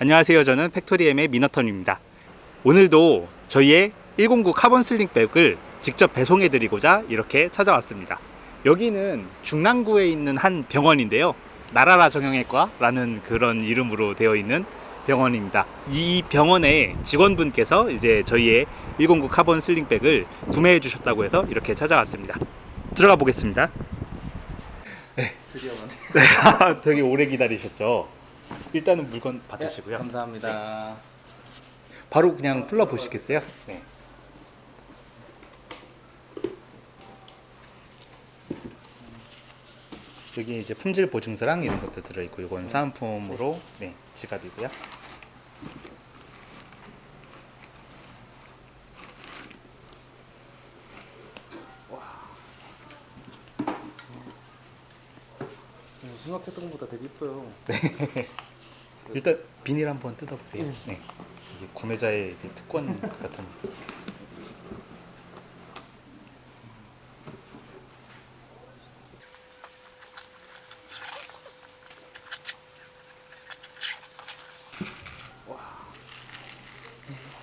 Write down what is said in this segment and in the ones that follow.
안녕하세요. 저는 팩토리엠의 미너턴입니다. 오늘도 저희의 109 카본 sling bag을 직접 배송해 드리고자 이렇게 찾아왔습니다. 여기는 중랑구에 있는 한 병원인데요. 나라라 정형외과라는 그런 이름으로 되어 있는 병원입니다. 이 병원의 직원분께서 이제 저희의 109 카본 sling bag을 구매해 주셨다고 해서 이렇게 찾아왔습니다. 들어가 보겠습니다. 드디어 오네. 네, 되게 오래 기다리셨죠. 일단은 물건 받으시고요. 네, 감사합니다. 바로 그냥 뚫어 보시겠어요? 네. 여기 이제 품질 보증서랑 이런 것도 들어있고 이건 사은품으로 네 지갑이고요. 생각했던 것보다 되게 이뻐요. 일단 비닐 한번 뜯어보세요. 네. 이게 구매자의 이게 특권 같은.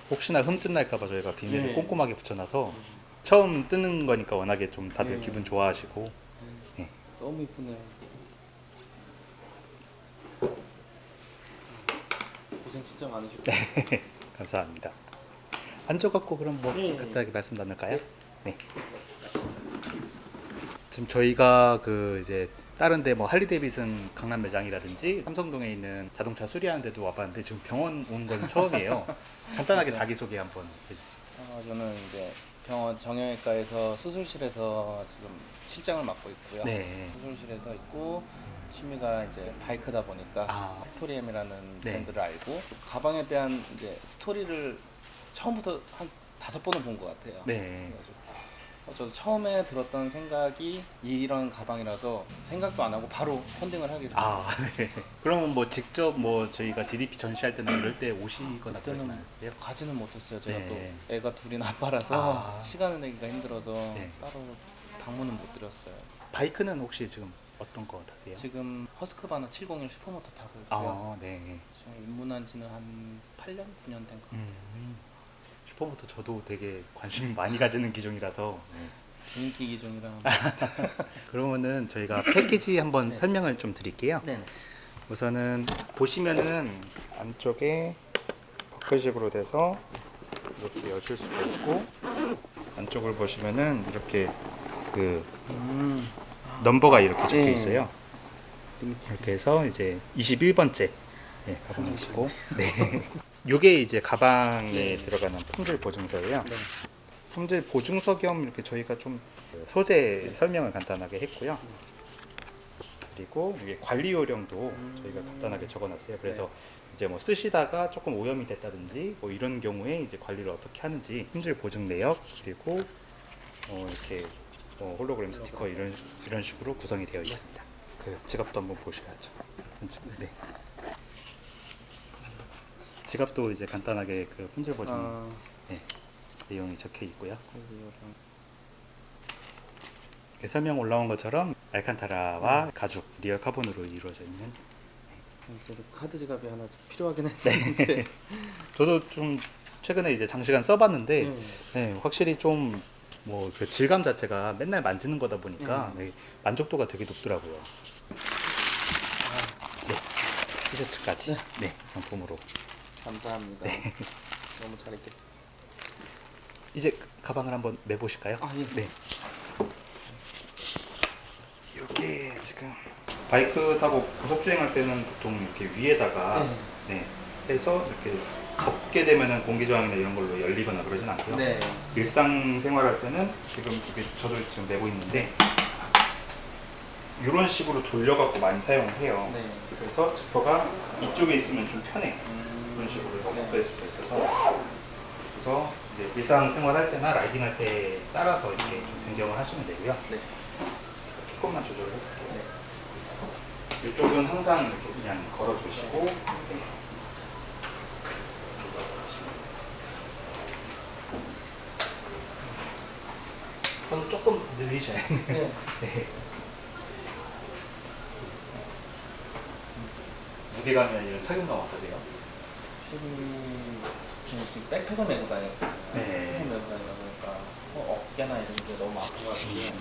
혹시나 흠집 날까봐 저희가 비닐을 네. 꼼꼼하게 붙여놔서 처음 뜨는 거니까 워낙에 좀 다들 네. 기분 좋아하시고 너무 이쁘네요. 고생 진짜 많으시고. 감사합니다. 앉아갖고 그럼 뭐 네. 간단하게 말씀 나눌까요? 네. 지금 저희가 그 이제 다른 데 뭐 할리데이비슨 강남 매장이라든지 삼성동에 있는 자동차 수리하는 데도 와봤는데 지금 병원 온 건 처음이에요. 간단하게 맞아요. 자기 소개 한번 해주세요. 어, 저는 이제 병원 정형외과에서 수술실에서 지금 실장을 맡고 있고요. 네. 수술실에서 있고 취미가 이제 바이크다 보니까 아. 팩토리엠이라는 네. 브랜드를 알고 가방에 대한 이제 스토리를 처음부터 한 다섯 번은 본 것 같아요. 네. 그래가지고 어, 저도 처음에 들었던 생각이 이런 가방이라서 생각도 안 하고 바로 펀딩을 하게 됐어요. 아, 네. 그러면 뭐 직접 뭐 저희가 DDP 전시할 때나 이럴 때 오시거나 그러진 않았어요? 가지는 못했어요. 제가 네. 또 애가 둘인 아빠라서 아. 시간을 내기가 힘들어서 네. 따로 방문은 못 드렸어요. 바이크는 혹시 지금 어떤 거 타세요? 지금 허스크바나 701 supermoto 타고 있고요. 아, 네. 지금 입문한 지는 한 8년, 9년 된 거. 음, supermoto 저도 되게 관심 많이 가지는 기종이라서 인기 기종이라. 그러면은 저희가 패키지 한번 설명을 좀 드릴게요 네. 우선은 보시면은 안쪽에 버클식으로 돼서 이렇게 여실 수가 있고 안쪽을 보시면은 이렇게 그 음. 넘버가 이렇게 적혀 네. 있어요. 이렇게 해서 이제 21번째 네, 가방이시고 네. 요게 이제 가방에 네. 들어가는 품질 보증서예요 네. 품질 보증서 겸 이렇게 저희가 좀 소재 설명을 간단하게 했고요. 그리고 이게 관리 요령도 저희가 간단하게 적어놨어요. 그래서 이제 뭐 쓰시다가 조금 오염이 됐다든지 뭐 이런 경우에 이제 관리를 어떻게 하는지 품질 보증 내역 그리고 어 이렇게 뭐 홀로그램 스티커 이런 이런 식으로 구성이 되어 있습니다. 그 지갑도 한번 보셔야죠. 네. 지갑도 이제 간단하게 그 품질 보증 아, 내용이 적혀 있고요. 이렇게 설명 올라온 것처럼 알칸타라와 가죽 real 카본으로 이루어져 있는 음, 그래도 카드 지갑이 하나 좀 필요하긴 했었는데. 저도 좀 최근에 이제 장시간 써봤는데 음. 네, 확실히 좀 뭐 그 질감 자체가 맨날 만지는 거다 보니까 음. 네, 만족도가 되게 높더라고요. 네, 티셔츠까지 네, 상품으로 감사합니다. 너무 잘 입겠습니다. 이제 그 가방을 한번 내보실까요? 아, 예. 네. 이게 지금 바이크 타고 고속 주행할 때는 보통 이렇게 위에다가 네. 네, 해서 이렇게 덮게 되면은 공기 저항이나 이런 걸로 열리거나 그러진 않고요. 네. 일상 생활할 때는 지금 이게 저도 지금 내고 있는데 이런 식으로 돌려갖고 많이 사용을 해요. 네. 그래서 지퍼가 이쪽에 있으면 좀 편해. 음, 이런 식으로 네. 덮을 수가 있어서 그래서 이제 일상 생활 할 때나 라이딩 할 때 따라서 이렇게 좀 변경을 하시면 되고요. 네. 조금만 조절을 해볼게요. 이쪽은 항상 이렇게 그냥 걸어주시고 네. 손 조금 늘리셔야 돼요. 네. 네. 무게감이 아니라 착용감 어떠세요? 확실히 저는 지금 백팩을 메고 다녔거든요. 네. 백팩을 메고 다니다 보니까 어, 어깨나 이런 게 너무 아파가지고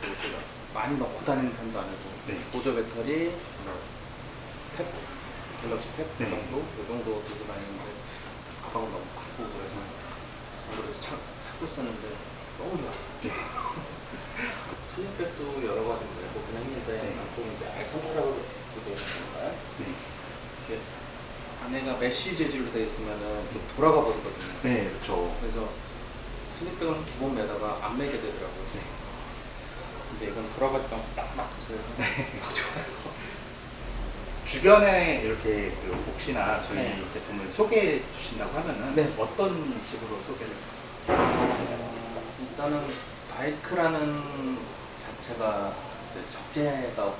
그리고 제가 많이 넣고 다니는 편도 아니고 네. 보조 배터리, 탭, 갤럭시 탭 네. 정도 이 정도 들고 다니는데 가방은 너무 크고 그래서 그래서 찾, 찾고 있었는데 너무 좋아. 네. 슬립백도 여러 가지 보긴 했는데 네. 좀 이제 알칸타라고 되어 있는가요? 네. 이게 안에가 mesh 재질로 되어 있으면은 또 돌아가 버리거든요. 네, 그렇죠. 그래서 sling bag을 두 번 매다가 안 매게 되더라고요. 네. 근데 이건 돌아가지도 않고 딱 맞춰서 막 좋아요. 주변에 이렇게 그 혹시나 저희 네. 제품을 소개해 주신다고 하면은 네. 어떤 식으로 소개를? 일단은 바이크라는 자체가 적재가.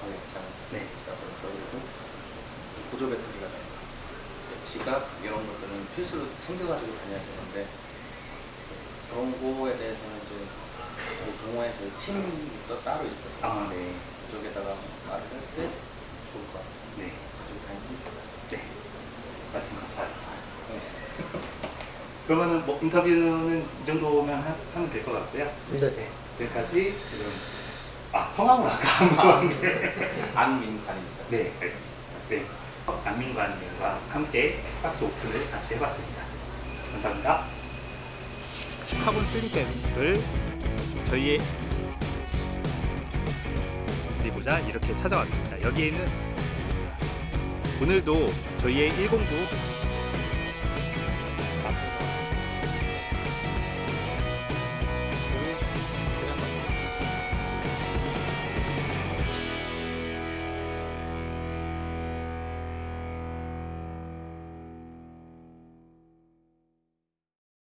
네. 있다 보니까 그리고 보조 배터리가 다 있어요. 제 지갑 이런 것들은 필수로 챙겨가지고 다녀야 되는데 그런 거에 대해서는 이제 저희 동호회 저희 팀도 따로 있어요. 아, 네. 그쪽에다가 말을 할 때 좋을 것 같아요. 네. 가지고 다니면 좋아요. 네. 말씀 감사합니다. 알겠습니다. 그러면은 뭐 인터뷰는 이 정도면 하, 하면 될 것 같고요. 네. 지금까지 지금 아 성함을 아까 안 물어봤는데 안민관입니다. 네 알겠습니다. 네 안민관님과 함께 박스 오픈을 같이 해봤습니다. 감사합니다. 카본 sling bag을 저희의 드리고자 이렇게 찾아왔습니다. 여기에는 오늘도 저희의 109